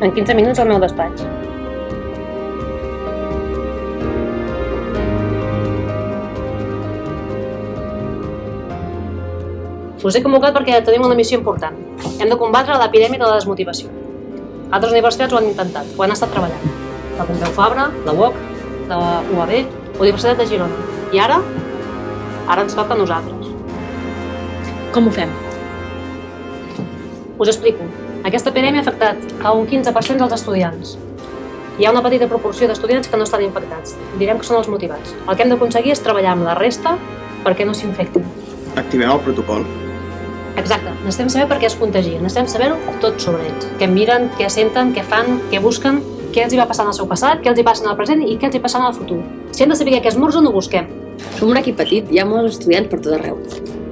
En 15 minuts al meu despatx. Us he convocat perquè tenim una missió important. Hem de combatre l'epidèmia de la desmotivació. Altres universitats ho han intentat, ho han estat treballant. La Pompeu Fabra, la UOC, la UAB, la Universitat de Girona. I ara? Ara ens toca a nosaltres. Com ho fem? Us explico. Aquesta epidèmia ha afectat a un 15% dels estudiants. Hi ha una petita proporció d'estudiants que no estan infectats. Direm que són els motivats. El que hem d'aconseguir és treballar amb la resta perquè no s'infectin. Activem el protocol. Exacte. Necessitem saber per què es contagien. Necessitem saber tot sobre ells. Què miren, què senten, què fan, què busquen, què els hi va passar en el seu passat, què els hi passa en el present i què els hi passa en el futur. Si hem de saber què esmorzen, ho busquem. Som un equip petit, hi ha molts estudiants per tot arreu.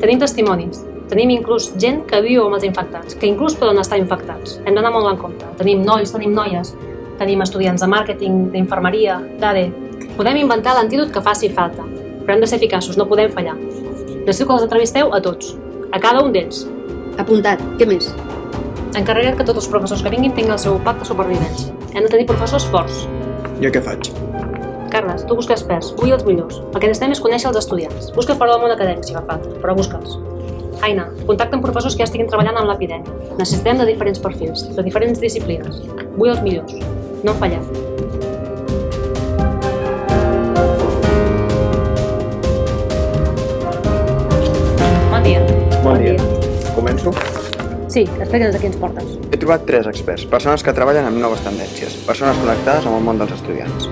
Tenim testimonis. Tenim inclús gent que viu amb els infectats, que inclús poden estar infectats. Hem d'anar molt en compte. Tenim nois, tenim noies, tenim estudiants de màrqueting, d'infermeria, d'ADE. Podem inventar l'antídot que faci falta, però hem de ser eficaços, no podem fallar. Necessito que els entrevisteu a tots, a cada un d'ells. Apuntat. Què més? Encarrega't que tots els professors que vinguin tinguin el seu pacte de supervivència. Hem de tenir professors forts. Jo què faig? Carles, tu busca experts, vull els millors. El que necessitem és conèixer els estudiants. Busca per al món acadèmic, si fa falta, però busca'ls. Aina, contacta amb professors que ja estiguin treballant amb l'epidèmia. Necessitem de diferents perfils, de diferents disciplines. Vull els millors. No en fallem. Bon dia. Bon dia. Començo? Sí, explica'ns a qui ens portes. He trobat tres experts, persones que treballen amb noves tendències, persones connectades amb el món dels estudiants.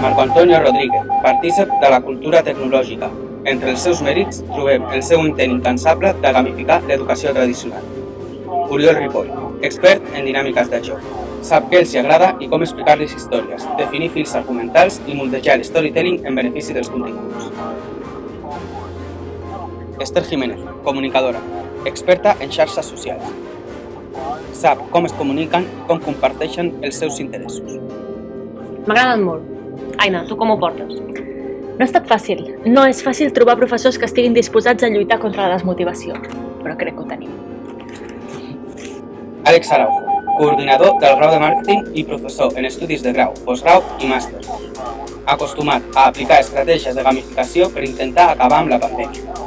Marco Antonio Rodríguez, partícip de la cultura tecnològica. Entre els seus mèrits trobem el seu intent incansable de gamificar l'educació tradicional. Oriol Ripoll, expert en dinàmiques de joc. Sap què els agrada i com explicar-les històries, definir fils argumentals i moldejar el storytelling en benefici dels continguts. Esther Jiménez, comunicadora, experta en xarxes socials. Sap com es comuniquen i com comparteixen els seus interessos. M'agraden molt. Aina, tu com ho portes? No ha estat fàcil. No és fàcil trobar professors que estiguin disposats a lluitar contra la desmotivació, però crec que ho tenim. Àlex Araujo, coordinador del grau de màrqueting i professor en estudis de grau, postgrau i màster. Acostumat a aplicar estratègies de gamificació per intentar acabar amb la pandèmia.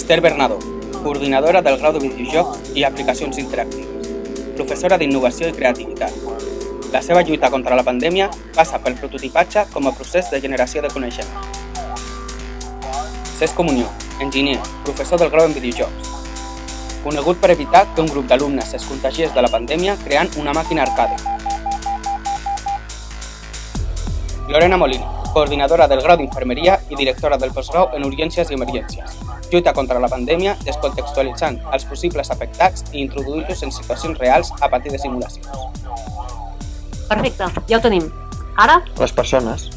Esther Bernadó, coordinadora del grau de videojocs i aplicacions interactives. Professora d'innovació i creativitat. La seva lluita contra la pandèmia passa pel prototipatge com a procés de generació de coneixement. Cesc Comunió, enginyer, professor del grau en videojocs. Conegut per evitar que un grup d'alumnes es contagiés de la pandèmia creant una màquina arcade. Lorena Molina, coordinadora del grau d'infermeria i directora del postgrau en urgències i emergències. Lluita contra la pandèmia descontextualitzant els possibles afectats i introduint-los en situacions reals a partir de simulacions. Perfecte, ja ho tenim. Ara, Les persones.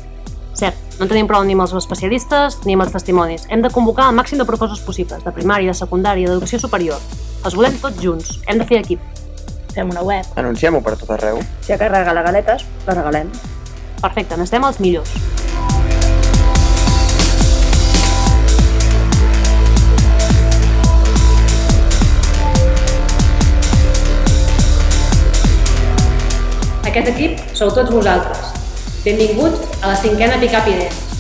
cert, no en tenim prou ni amb els especialistes ni amb els testimonis. Hem de convocar el màxim de professors possibles, de primària, de secundària, d'educació superior. Els volem tots junts, hem de fer equip. Fem una web. Anunciem-ho per tot arreu. Si aquest regala galetes, la regalem. Perfecte, necessitem els millors. Aquest equip sou tots vosaltres. Benvinguts a la cinquena Pick Up Idees.